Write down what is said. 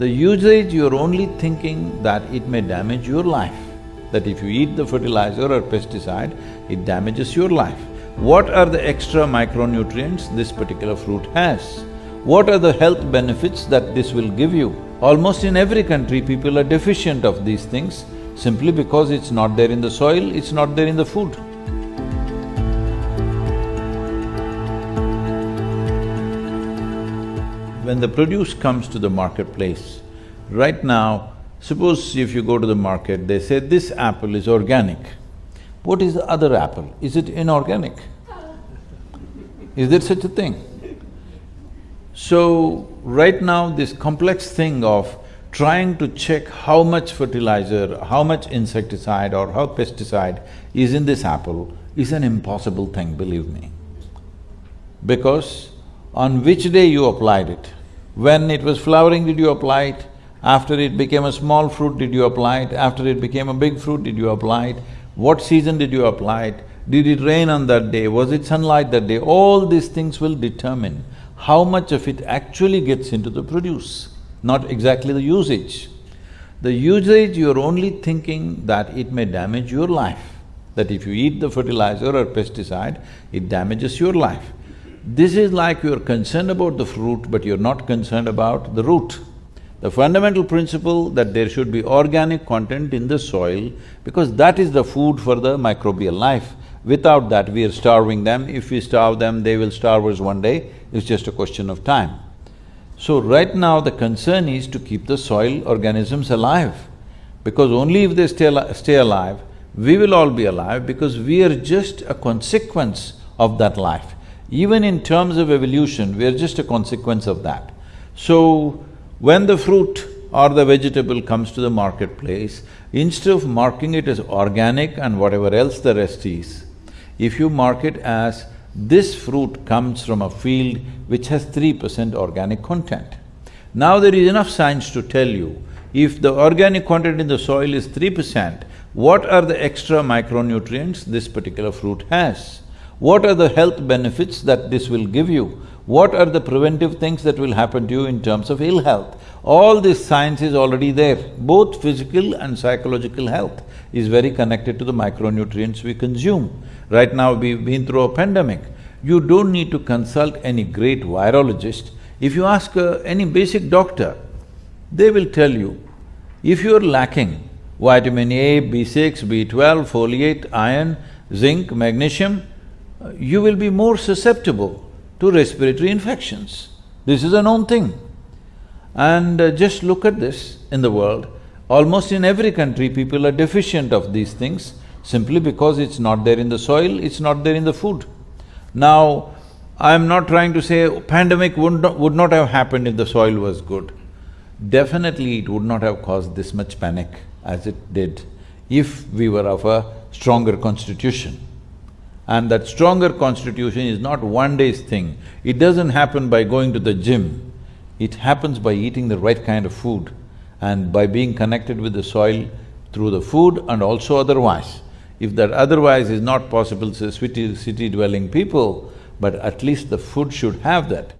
The usage, you're only thinking that it may damage your life, that if you eat the fertilizer or pesticide, it damages your life. What are the extra micronutrients this particular fruit has? What are the health benefits that this will give you? Almost in every country, people are deficient of these things simply because it's not there in the soil, it's not there in the food. When the produce comes to the marketplace, right now, suppose if you go to the market, they say this apple is organic. What is the other apple? Is it inorganic? Is there such a thing? So, right now this complex thing of trying to check how much fertilizer, how much insecticide or how pesticide is in this apple is an impossible thing, believe me. Because on which day you applied it, when it was flowering, did you apply it? After it became a small fruit, did you apply it? After it became a big fruit, did you apply it? What season did you apply it? Did it rain on that day? Was it sunlight that day? All these things will determine how much of it actually gets into the produce, not exactly the usage. The usage, you're only thinking that it may damage your life, that if you eat the fertilizer or pesticide, it damages your life. This is like you're concerned about the fruit, but you're not concerned about the root. The fundamental principle that there should be organic content in the soil because that is the food for the microbial life. Without that, we are starving them. If we starve them, they will starve us one day. It's just a question of time. So right now, the concern is to keep the soil organisms alive because only if they stay, al stay alive, we will all be alive because we are just a consequence of that life. Even in terms of evolution, we are just a consequence of that. So, when the fruit or the vegetable comes to the marketplace, instead of marking it as organic and whatever else the rest is, if you mark it as this fruit comes from a field which has three percent organic content. Now there is enough science to tell you, if the organic content in the soil is three percent, what are the extra micronutrients this particular fruit has? What are the health benefits that this will give you? What are the preventive things that will happen to you in terms of ill health? All this science is already there. Both physical and psychological health is very connected to the micronutrients we consume. Right now, we've been through a pandemic. You don't need to consult any great virologist. If you ask uh, any basic doctor, they will tell you, if you're lacking vitamin A, B6, B12, folate, iron, zinc, magnesium, you will be more susceptible to respiratory infections. This is a known thing. And uh, just look at this in the world, almost in every country people are deficient of these things simply because it's not there in the soil, it's not there in the food. Now, I'm not trying to say pandemic would not, would not have happened if the soil was good. Definitely it would not have caused this much panic as it did if we were of a stronger constitution. And that stronger constitution is not one day's thing. It doesn't happen by going to the gym. It happens by eating the right kind of food and by being connected with the soil through the food and also otherwise. If that otherwise is not possible, say city, city dwelling people, but at least the food should have that.